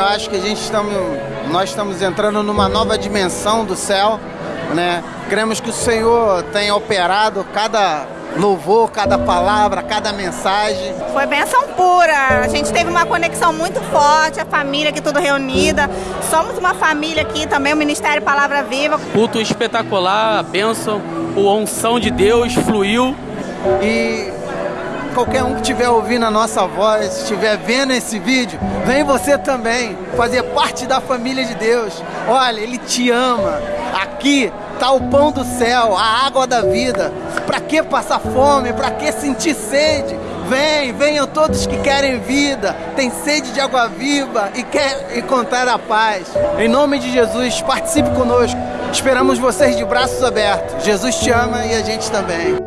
Eu acho que a gente estamos, nós estamos entrando numa nova dimensão do céu, né? Cremos que o Senhor tem operado cada louvor, cada palavra, cada mensagem. Foi bênção pura. A gente teve uma conexão muito forte, a família aqui tudo reunida. Somos uma família aqui também, o Ministério Palavra Viva. Culto espetacular, a bênção, a unção de Deus fluiu. E qualquer um que estiver ouvindo a nossa voz, estiver vendo esse vídeo, vem você também fazer parte da família de Deus. Olha, Ele te ama. Aqui está o pão do céu, a água da vida. Para que passar fome? Para que sentir sede? Vem, venham todos que querem vida, tem sede de água viva e quer encontrar a paz. Em nome de Jesus, participe conosco. Esperamos vocês de braços abertos. Jesus te ama e a gente também.